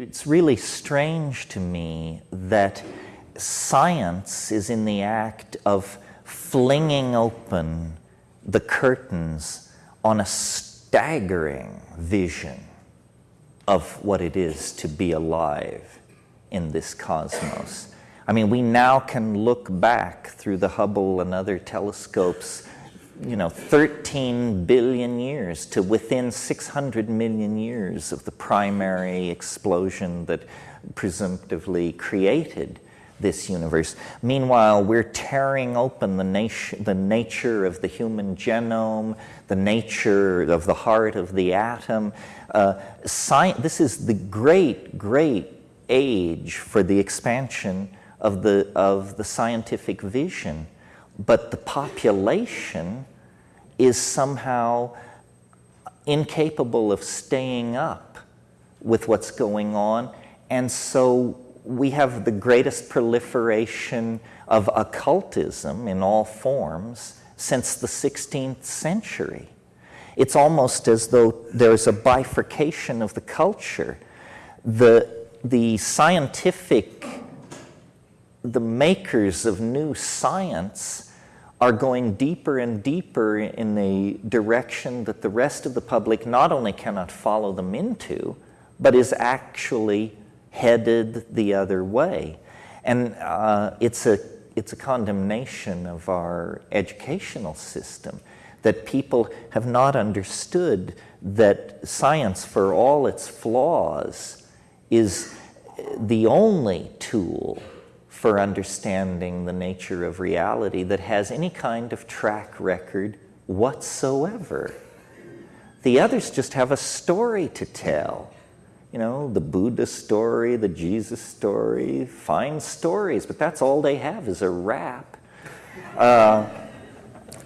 it's really strange to me that science is in the act of flinging open the curtains on a staggering vision of what it is to be alive in this cosmos. I mean, we now can look back through the Hubble and other telescopes, you know, 13 billion years to within 600 million years of the primary explosion that presumptively created this universe. Meanwhile, we're tearing open the, nat- the nature of the human genome, the nature of the heart of the atom. Uh, this is the great, great age for the expansion of the, of the scientific vision. But the population is somehow incapable of staying up with what's going on. And so we have the greatest proliferation of occultism in all forms since the 16th century. It's almost as though there's a bifurcation of the culture. The, the scientific, the makers of new science are going deeper and deeper in a direction that the rest of the public not only cannot follow them into, but is actually headed the other way. And uh, it's, a, it's a condemnation of our educational system that people have not understood that science, for all its flaws, is the only tool for understanding the nature of reality that has any kind of track record whatsoever. The others just have a story to tell you know, the Buddha story, the Jesus story, fine stories, but that's all they have is a rap. Uh,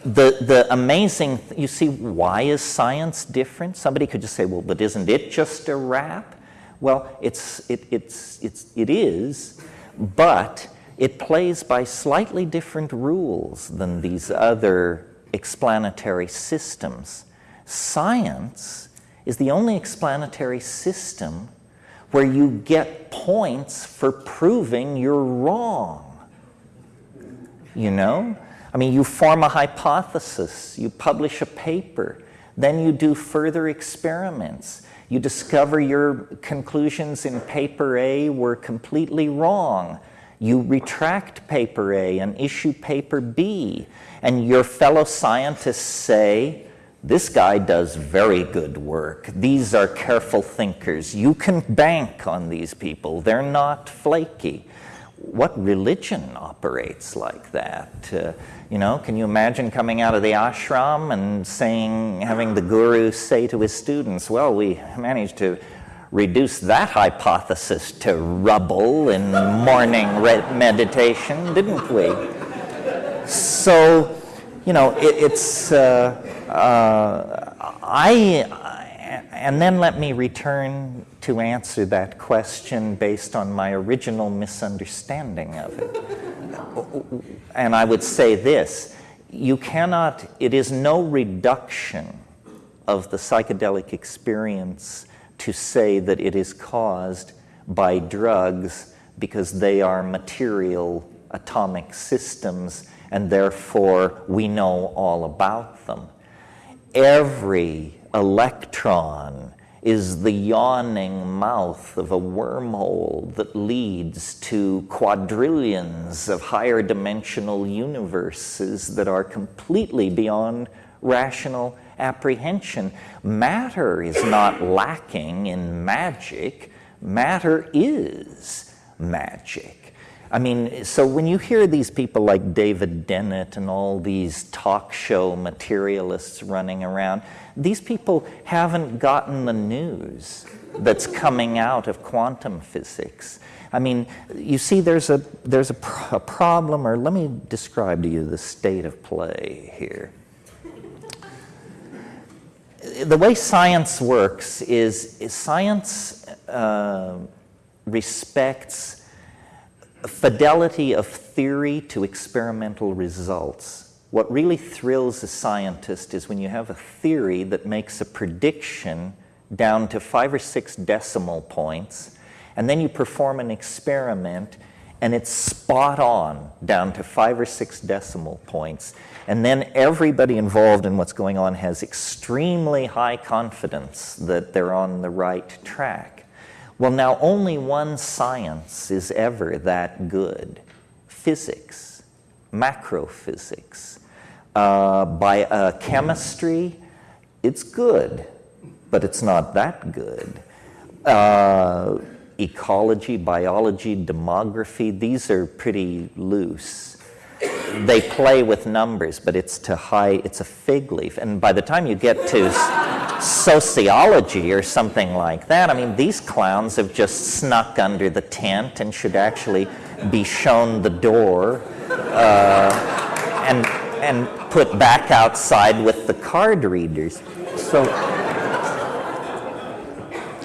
the, the amazing, th- you see, why is science different? Somebody could just say, well, but isn't it just a rap? Well, it's, it, it's, it's, it is, but it plays by slightly different rules than these other explanatory systems. Science is the only explanatory system where you get points for proving you're wrong. You know? I mean, you form a hypothesis, you publish a paper, then you do further experiments. You discover your conclusions in paper A were completely wrong. You retract paper A and issue paper B, and your fellow scientists say, this guy does very good work. These are careful thinkers. You can bank on these people. They're not flaky. What religion operates like that? Uh, you know, can you imagine coming out of the ashram and saying, having the guru say to his students, well, we managed to reduce that hypothesis to rubble in morning meditation, didn't we? So, you know, it, it's. Uh, uh, I, and then let me return to answer that question based on my original misunderstanding of it. and I would say this you cannot, it is no reduction of the psychedelic experience to say that it is caused by drugs because they are material atomic systems and therefore we know all about them every electron is the yawning mouth of a wormhole that leads to quadrillions of higher dimensional universes that are completely beyond rational apprehension. Matter is not lacking in magic, matter is magic. I mean, so when you hear these people like David Dennett and all these talk show materialists running around, these people haven't gotten the news that's coming out of quantum physics. I mean, you see, there's a, there's a, pr- a problem, or let me describe to you the state of play here. The way science works is, is science uh, respects fidelity of theory to experimental results. What really thrills a scientist is when you have a theory that makes a prediction down to five or six decimal points, and then you perform an experiment and it's spot on down to five or six decimal points. And then everybody involved in what's going on has extremely high confidence that they're on the right track. Well, now only one science is ever that good physics, macrophysics. Uh, by uh, chemistry, it's good, but it's not that good. Uh, ecology, biology, demography, these are pretty loose. They play with numbers, but it's to high, it's a fig leaf. And by the time you get to sociology or something like that, I mean, these clowns have just snuck under the tent and should actually be shown the door uh, and, and put back outside with the card readers. So,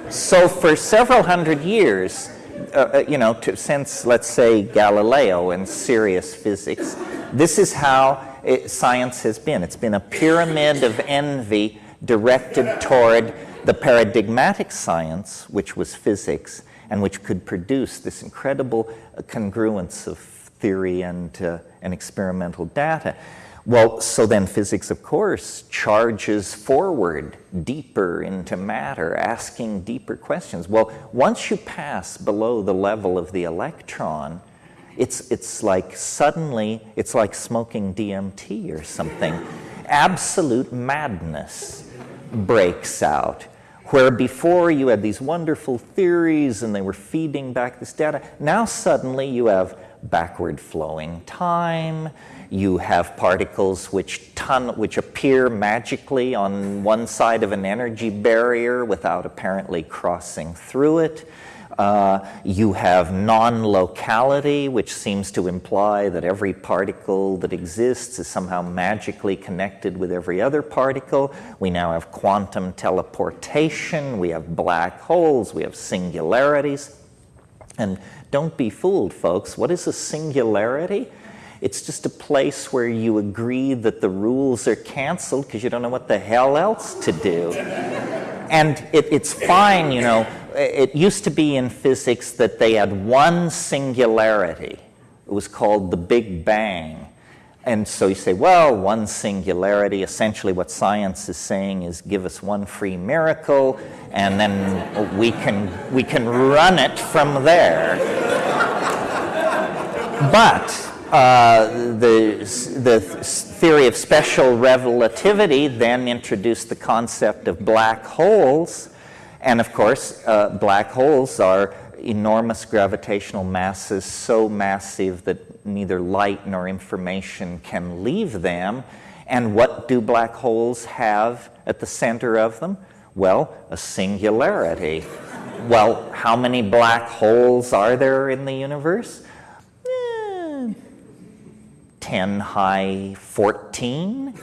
so for several hundred years, uh, uh, you know, to, since let's say Galileo and serious physics, this is how it, science has been. It's been a pyramid of envy directed toward the paradigmatic science, which was physics, and which could produce this incredible uh, congruence of theory and, uh, and experimental data. Well, so then physics, of course, charges forward deeper into matter, asking deeper questions. Well, once you pass below the level of the electron, it's, it's like suddenly, it's like smoking DMT or something. Absolute madness breaks out. Where before you had these wonderful theories and they were feeding back this data, now suddenly you have backward flowing time, you have particles which, ton, which appear magically on one side of an energy barrier without apparently crossing through it. Uh, you have non-locality, which seems to imply that every particle that exists is somehow magically connected with every other particle. We now have quantum teleportation, we have black holes, we have singularities. And don't be fooled, folks. What is a singularity? It's just a place where you agree that the rules are canceled because you don't know what the hell else to do. and it, it's fine, you know. It used to be in physics that they had one singularity. It was called the Big Bang. And so you say, well, one singularity, essentially what science is saying is give us one free miracle, and then we can, we can run it from there. But uh, the, the theory of special relativity then introduced the concept of black holes. And of course, uh, black holes are enormous gravitational masses, so massive that neither light nor information can leave them. And what do black holes have at the center of them? Well, a singularity. Well, how many black holes are there in the universe? 10 high 14.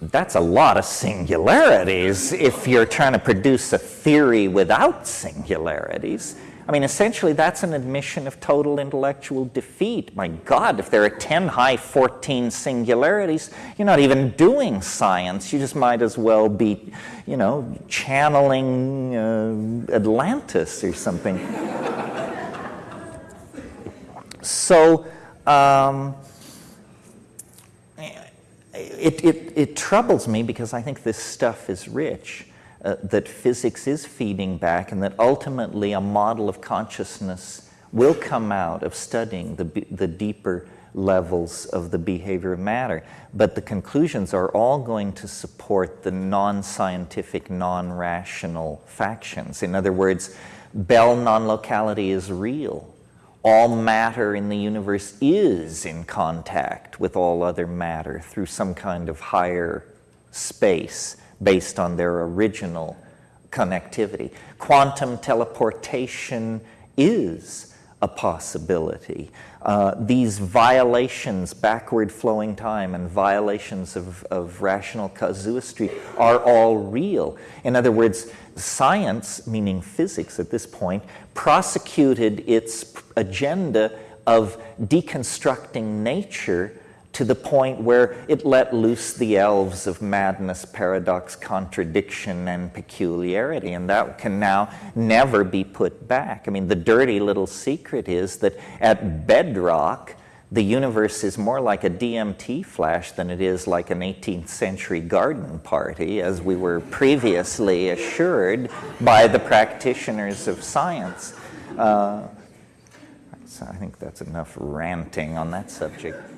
That's a lot of singularities if you're trying to produce a theory without singularities. I mean, essentially, that's an admission of total intellectual defeat. My God, if there are 10 high 14 singularities, you're not even doing science. You just might as well be, you know, channeling uh, Atlantis or something. so, um, it, it, it, troubles me because I think this stuff is rich, uh, that physics is feeding back, and that ultimately a model of consciousness will come out of studying the, the deeper levels of the behavior of matter. But the conclusions are all going to support the non scientific, non rational factions. In other words, Bell non locality is real all matter in the universe is in contact with all other matter through some kind of higher space based on their original connectivity. Quantum teleportation is a possibility. Uh, these violations, backward flowing time, and violations of, of rational casuistry are all real. In other words, science, meaning physics at this point, prosecuted its agenda of deconstructing nature to the point where it let loose the elves of madness, paradox, contradiction, and peculiarity, and that can now never be put back. I mean, the dirty little secret is that at bedrock, the universe is more like a DMT flash than it is like an 18th century garden party, as we were previously assured by the practitioners of science. Uh, so I think that's enough ranting on that subject.